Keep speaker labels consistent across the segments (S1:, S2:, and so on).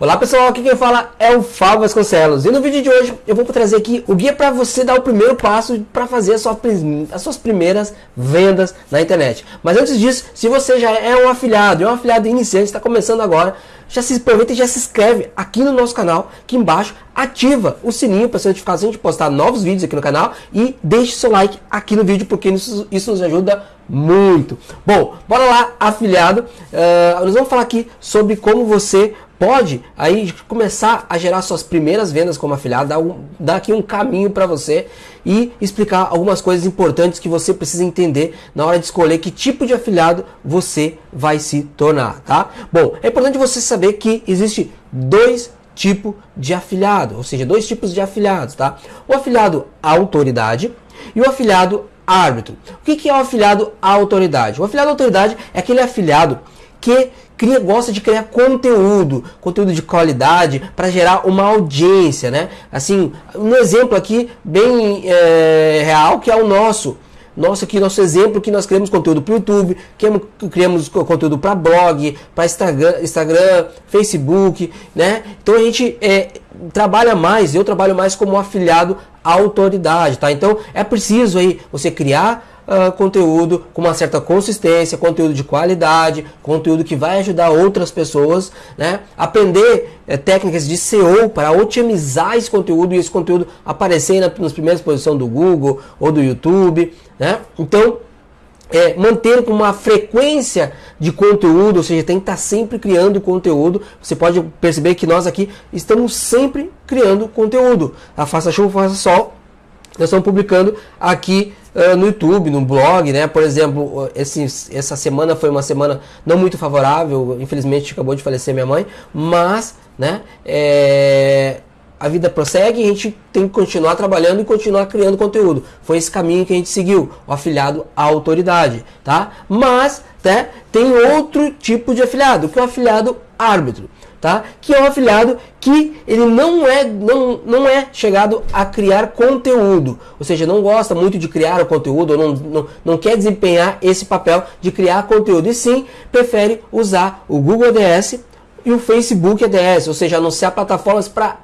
S1: Olá pessoal, aqui quem fala é o Fábio Vasconcelos e no vídeo de hoje eu vou trazer aqui o guia para você dar o primeiro passo para fazer as suas primeiras vendas na internet. Mas antes disso, se você já é um afiliado, é um afiliado iniciante, está começando agora, já se aproveita e já se inscreve aqui no nosso canal, aqui embaixo, ativa o sininho para ser notificação de postar novos vídeos aqui no canal e deixe seu like aqui no vídeo porque isso, isso nos ajuda muito. Bom, bora lá, afiliado, uh, nós vamos falar aqui sobre como você pode aí começar a gerar suas primeiras vendas como afiliado, dar, um, dar aqui um caminho para você e explicar algumas coisas importantes que você precisa entender na hora de escolher que tipo de afiliado você vai se tornar, tá? Bom, é importante você saber que existe dois tipos de afiliado, ou seja, dois tipos de afiliados, tá? O afiliado autoridade e o afiliado árbitro. O que é o afiliado autoridade? O afiliado autoridade é aquele afiliado que cria, gosta de criar conteúdo, conteúdo de qualidade para gerar uma audiência, né? Assim, um exemplo aqui bem é, real que é o nosso. Nosso aqui, nosso exemplo que nós criamos conteúdo para o YouTube, criamos conteúdo para blog, para Instagram, Instagram, Facebook, né? Então a gente é, trabalha mais, eu trabalho mais como afiliado à autoridade, tá? Então é preciso aí você criar uh, conteúdo com uma certa consistência, conteúdo de qualidade, conteúdo que vai ajudar outras pessoas, né? Aprender é, técnicas de SEO para otimizar esse conteúdo e esse conteúdo aparecer na, nas primeiras posições do Google ou do YouTube, né? Então, é, manter uma frequência de conteúdo, ou seja, tem que estar sempre criando conteúdo. Você pode perceber que nós aqui estamos sempre criando conteúdo. A faça chuva, faça sol, nós estamos publicando aqui uh, no YouTube, no blog, né? Por exemplo, esse, essa semana foi uma semana não muito favorável, infelizmente acabou de falecer minha mãe, mas, né? É, a vida prossegue e a gente tem que continuar trabalhando e continuar criando conteúdo. Foi esse caminho que a gente seguiu, o afiliado à autoridade, tá? Mas, né, tem outro tipo de afiliado, que é o afiliado árbitro tá? Que é um afiliado que ele não é, não, não é chegado a criar conteúdo, ou seja, não gosta muito de criar o conteúdo, ou não, não, não quer desempenhar esse papel de criar conteúdo, e sim prefere usar o Google ADS e o Facebook ADS, ou seja, anunciar plataformas para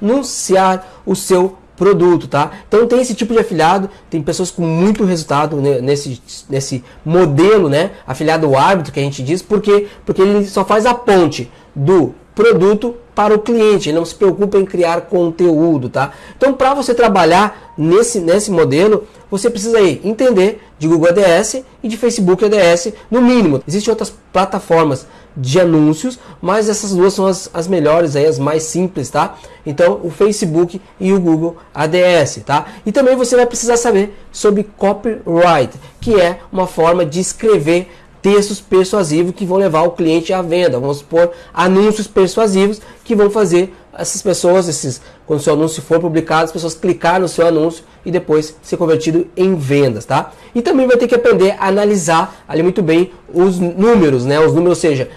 S1: anunciar o seu produto, tá? Então tem esse tipo de afiliado, tem pessoas com muito resultado nesse, nesse modelo, né? Afiliado árbitro que a gente diz, porque porque ele só faz a ponte do produto para o cliente, não se preocupa em criar conteúdo, tá? Então, para você trabalhar nesse, nesse modelo, você precisa aí entender de Google ADS e de Facebook ADS, no mínimo. Existem outras plataformas de anúncios, mas essas duas são as, as melhores, aí, as mais simples, tá? Então, o Facebook e o Google ADS, tá? E também você vai precisar saber sobre copyright, que é uma forma de escrever textos persuasivos que vão levar o cliente à venda. Vamos supor anúncios persuasivos que vão fazer essas pessoas, esses, quando seu anúncio for publicado, as pessoas clicar no seu anúncio e depois ser convertido em vendas, tá? E também vai ter que aprender a analisar ali muito bem os números, né? Os números, ou seja,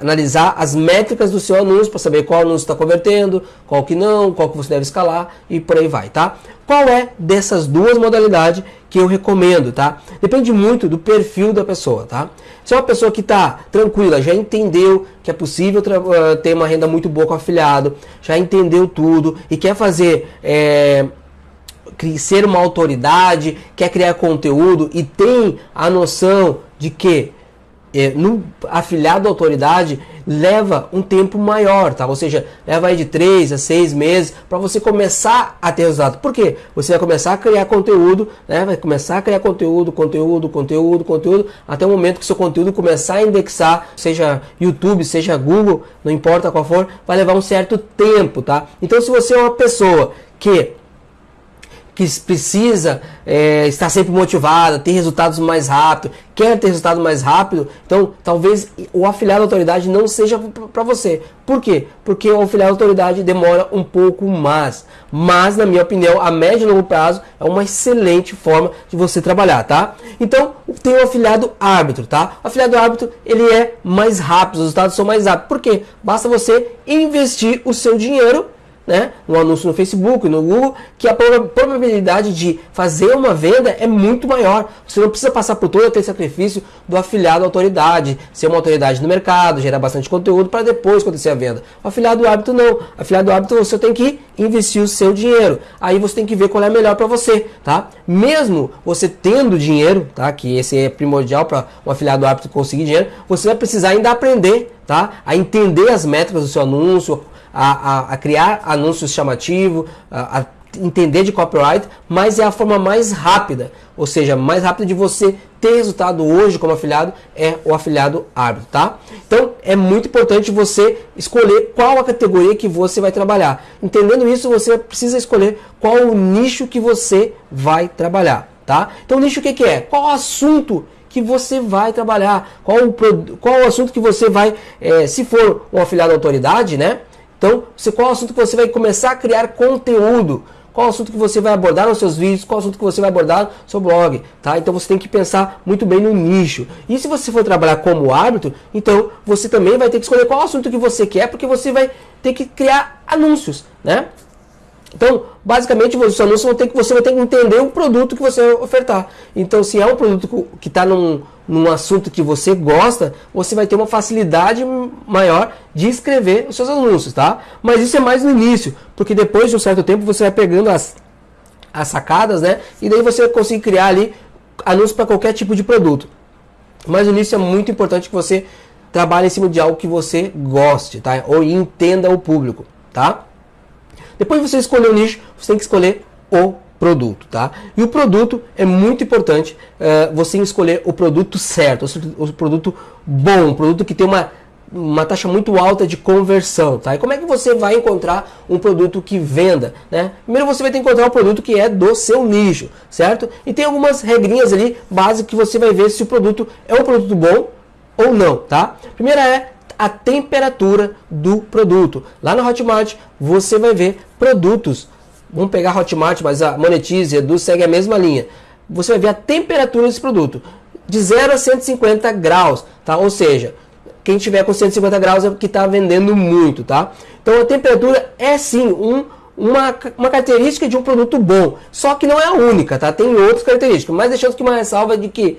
S1: analisar as métricas do seu anúncio para saber qual anúncio está convertendo, qual que não, qual que você deve escalar e por aí vai, tá? Qual é dessas duas modalidades que eu recomendo, tá? Depende muito do perfil da pessoa, tá? Se é uma pessoa que está tranquila, já entendeu que é possível uh, ter uma renda muito boa com afiliado, já entendeu tudo e quer fazer é, ser uma autoridade, quer criar conteúdo e tem a noção de que é, no afiliado à autoridade leva um tempo maior, tá? Ou seja, leva aí de 3 a 6 meses para você começar a ter resultado. Por quê? Você vai começar a criar conteúdo, né? Vai começar a criar conteúdo, conteúdo, conteúdo, conteúdo, até o momento que seu conteúdo começar a indexar, seja YouTube, seja Google, não importa qual for, vai levar um certo tempo, tá? Então se você é uma pessoa que que precisa é, estar sempre motivada, ter resultados mais rápido, quer ter resultado mais rápido, então talvez o afiliado à autoridade não seja para você. Por quê? Porque o afiliado à autoridade demora um pouco mais. Mas, na minha opinião, a médio e longo prazo é uma excelente forma de você trabalhar, tá? Então, tem o afiliado árbitro, tá? O afiliado árbitro, ele é mais rápido, os resultados são mais rápidos. Por quê? Basta você investir o seu dinheiro né, um anúncio no Facebook, no Google, que a probabilidade de fazer uma venda é muito maior. Você não precisa passar por todo aquele sacrifício do afiliado à autoridade, ser uma autoridade no mercado, gerar bastante conteúdo para depois acontecer a venda. O afiliado hábito não. O afiliado hábito você tem que investir o seu dinheiro. Aí você tem que ver qual é melhor para você, tá? Mesmo você tendo dinheiro, tá? Que esse é primordial para um afiliado hábito conseguir dinheiro, você vai precisar ainda aprender, tá? A entender as métricas do seu anúncio, a, a, a criar anúncios chamativos, a, a entender de copyright, mas é a forma mais rápida, ou seja, mais rápida de você ter resultado hoje como afiliado é o afiliado árbitro, tá? Então é muito importante você escolher qual a categoria que você vai trabalhar. Entendendo isso, você precisa escolher qual o nicho que você vai trabalhar, tá? Então nicho o que, que é? Qual o assunto que você vai trabalhar? Qual o, qual o assunto que você vai, é, se for um afiliado autoridade, né? Então, qual o assunto que você vai começar a criar conteúdo? Qual o assunto que você vai abordar nos seus vídeos? Qual o assunto que você vai abordar no seu blog? Tá? Então você tem que pensar muito bem no nicho. E se você for trabalhar como árbitro, então você também vai ter que escolher qual assunto que você quer, porque você vai ter que criar anúncios, né? Então, basicamente, os anúncios vão ter que, você vai ter que entender o produto que você ofertar. Então, se é um produto que está num, num assunto que você gosta, você vai ter uma facilidade maior de escrever os seus anúncios, tá? Mas isso é mais no início, porque depois de um certo tempo você vai pegando as, as sacadas, né? E daí você vai conseguir criar ali anúncios para qualquer tipo de produto. Mas no início é muito importante que você trabalhe em cima de algo que você goste, tá? Ou entenda o público, tá? Depois de você escolher o nicho, você tem que escolher o produto, tá? E o produto é muito importante uh, você escolher o produto certo, o produto bom, um produto que tem uma, uma taxa muito alta de conversão, tá? E como é que você vai encontrar um produto que venda, né? Primeiro você vai ter que encontrar um produto que é do seu nicho, certo? E tem algumas regrinhas ali básicas que você vai ver se o produto é um produto bom ou não, tá? Primeira é a temperatura do produto. Lá na Hotmart você vai ver produtos. Vamos pegar Hotmart, mas a Monetize, Edu segue a mesma linha. Você vai ver a temperatura desse produto. De 0 a 150 graus, tá? Ou seja, quem tiver com 150 graus é que está vendendo muito, tá? Então a temperatura é sim um, uma, uma característica de um produto bom. Só que não é a única, tá? Tem outras características. Mas deixando que uma ressalva de que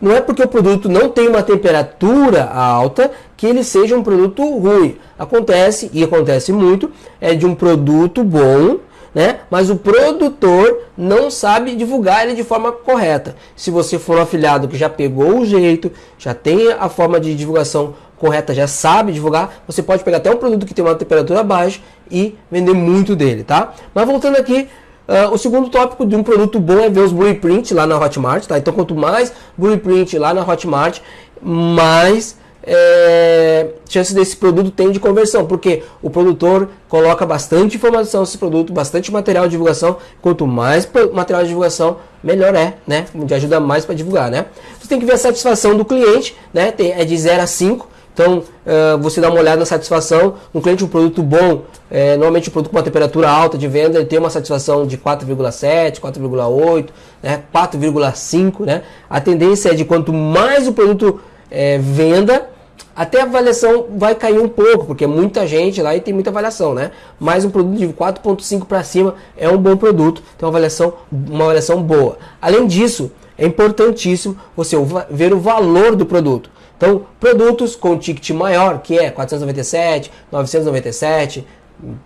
S1: não é porque o produto não tem uma temperatura alta que ele seja um produto ruim. Acontece, e acontece muito, é de um produto bom, né? Mas o produtor não sabe divulgar ele de forma correta. Se você for um afiliado que já pegou o jeito, já tem a forma de divulgação correta, já sabe divulgar, você pode pegar até um produto que tem uma temperatura baixa e vender muito dele, tá? Mas voltando aqui, Uh, o segundo tópico de um produto bom é ver os blueprint lá na Hotmart, tá? Então quanto mais blueprint lá na Hotmart, mais é, chance desse produto tem de conversão, porque o produtor coloca bastante informação nesse produto, bastante material de divulgação. Quanto mais material de divulgação, melhor é, né? Ajuda mais para divulgar, né? Você tem que ver a satisfação do cliente, né? Tem, é de 0 a 5. Então, uh, você dá uma olhada na satisfação. Um cliente, um produto bom, é, normalmente um produto com uma temperatura alta de venda, ele tem uma satisfação de 4,7, 4,8, né, 4,5. Né? A tendência é de quanto mais o produto é, venda, até a avaliação vai cair um pouco, porque é muita gente lá e tem muita avaliação, né? Mas um produto de 4.5 para cima é um bom produto, tem uma avaliação, uma avaliação boa. Além disso, é importantíssimo você ver o valor do produto. Então, produtos com ticket maior, que é 497, 997,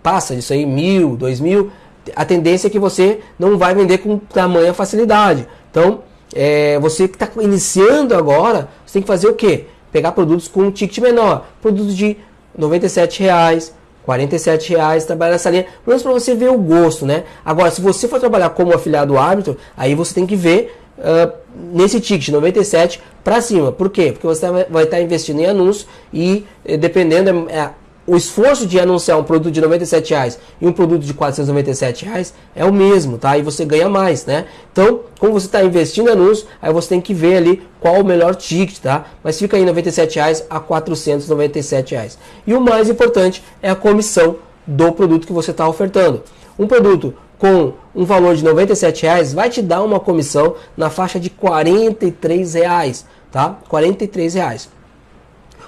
S1: passa disso aí, mil, dois mil, a tendência é que você não vai vender com tamanha facilidade. Então, é, você que está iniciando agora, você tem que fazer o quê? Pegar produtos com ticket menor, produtos de 97 reais, 47 reais, trabalhar nessa linha, pelo menos para você ver o gosto, né? Agora, se você for trabalhar como afiliado árbitro, aí você tem que ver uh, nesse ticket 97 para cima. Por quê? Porque você vai estar investindo em anúncio e eh, dependendo é, o esforço de anunciar um produto de 97 reais e um produto de 497 reais é o mesmo, tá? E você ganha mais, né? Então, como você está investindo em anúncio, aí você tem que ver ali qual o melhor ticket, tá? Mas fica aí 97 reais a 497 reais. E o mais importante é a comissão do produto que você está ofertando. Um produto com um valor de 97 reais vai te dar uma comissão na faixa de 43 reais, tá? 43 reais.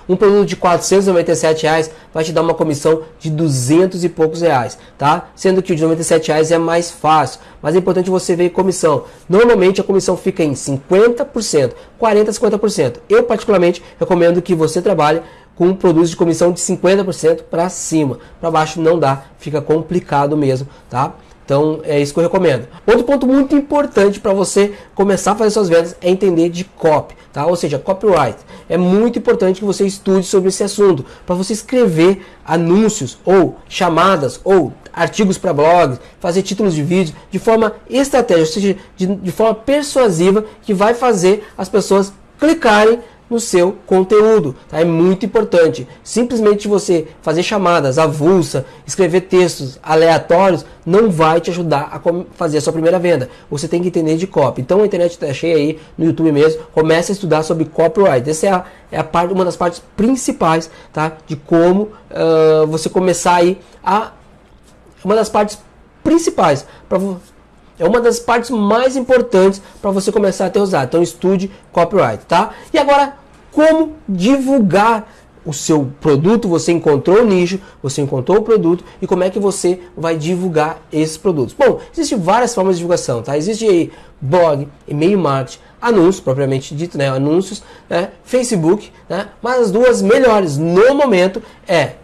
S1: Um produto de 497 reais vai te dar uma comissão de 200 e poucos reais, tá? Sendo que o de 97 reais é mais fácil, mas é importante você ver comissão. Normalmente a comissão fica em 50%, 40 a 50%. Eu particularmente recomendo que você trabalhe com produtos de comissão de 50% para cima. Para baixo não dá, fica complicado mesmo, tá? Então é isso que eu recomendo. Outro ponto muito importante para você começar a fazer suas vendas é entender de copy, tá? Ou seja, copyright. É muito importante que você estude sobre esse assunto para você escrever anúncios ou chamadas ou artigos para blogs, fazer títulos de vídeo de forma estratégica, ou seja, de, de forma persuasiva que vai fazer as pessoas clicarem no seu conteúdo. Tá? É muito importante. Simplesmente você fazer chamadas avulsa, escrever textos aleatórios, não vai te ajudar a fazer a sua primeira venda. Você tem que entender de copy. Então a internet está cheia aí, no YouTube mesmo. Comece a estudar sobre copyright. Essa é, a, é a parte, uma das partes principais tá? de como uh, você começar aí a... Uma das partes principais para é uma das partes mais importantes para você começar a ter usado. Então estude copyright, tá? E agora como divulgar o seu produto, você encontrou o nicho, você encontrou o produto e como é que você vai divulgar esses produtos. Bom, existem várias formas de divulgação, tá? Existe aí blog, e-mail marketing, anúncios, propriamente dito, né? Anúncios, né? Facebook, né? Mas as duas melhores no momento é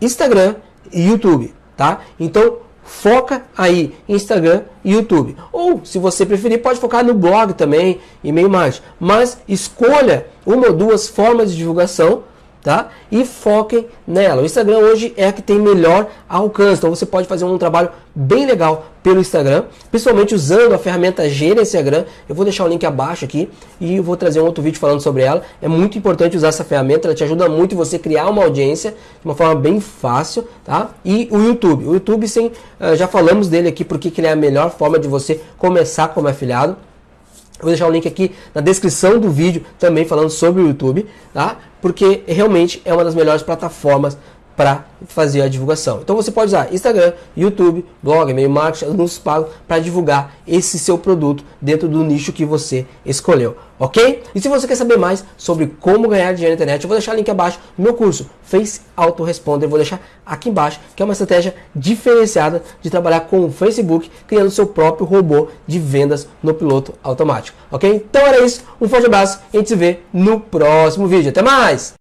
S1: Instagram e YouTube, tá? Então, foca aí Instagram e YouTube. Ou, se você preferir, pode focar no blog também, e-mail marketing. Mas escolha uma ou duas formas de divulgação tá? E foquem nela. O Instagram hoje é a que tem melhor alcance. Então você pode fazer um trabalho bem legal pelo Instagram, principalmente usando a ferramenta Gerenciagram. Eu vou deixar o link abaixo aqui e vou trazer um outro vídeo falando sobre ela. É muito importante usar essa ferramenta, ela te ajuda muito você criar uma audiência de uma forma bem fácil, tá? E o YouTube. O YouTube, sim, eh, já falamos dele aqui porque ele é a melhor forma de você começar como afiliado. Vou deixar o link aqui na descrição do vídeo também falando sobre o YouTube, tá? Porque realmente é uma das melhores plataformas para fazer a divulgação. Então você pode usar Instagram, YouTube, blog, e-mail marketing, anúncios pagos para divulgar esse seu produto dentro do nicho que você escolheu, ok? E se você quer saber mais sobre como ganhar dinheiro na internet, eu vou deixar o link abaixo do meu curso Face Autoresponder, vou deixar aqui embaixo, que é uma estratégia diferenciada de trabalhar com o Facebook, criando seu próprio robô de vendas no piloto automático, ok? Então era isso, um forte abraço e a gente se vê no próximo vídeo. Até mais!